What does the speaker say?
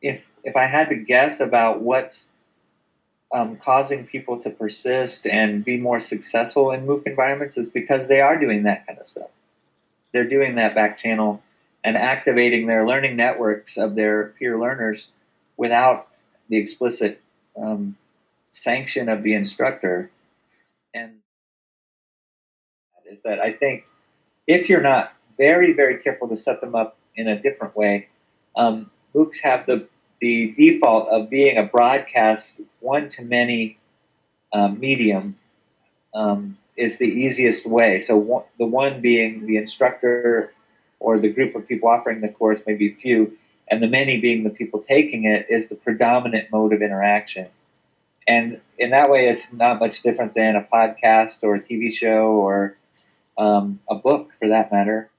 if if I had to guess about what's um, causing people to persist and be more successful in MOOC environments is because they are doing that kind of stuff. They're doing that back channel and activating their learning networks of their peer learners without the explicit um, sanction of the instructor. And is that I think if you're not very, very careful to set them up in a different way, um, MOOCs have the the default of being a broadcast one to many um, medium um, is the easiest way. So one, the one being the instructor or the group of people offering the course, maybe few, and the many being the people taking it is the predominant mode of interaction. And in that way, it's not much different than a podcast or a TV show or um, a book for that matter.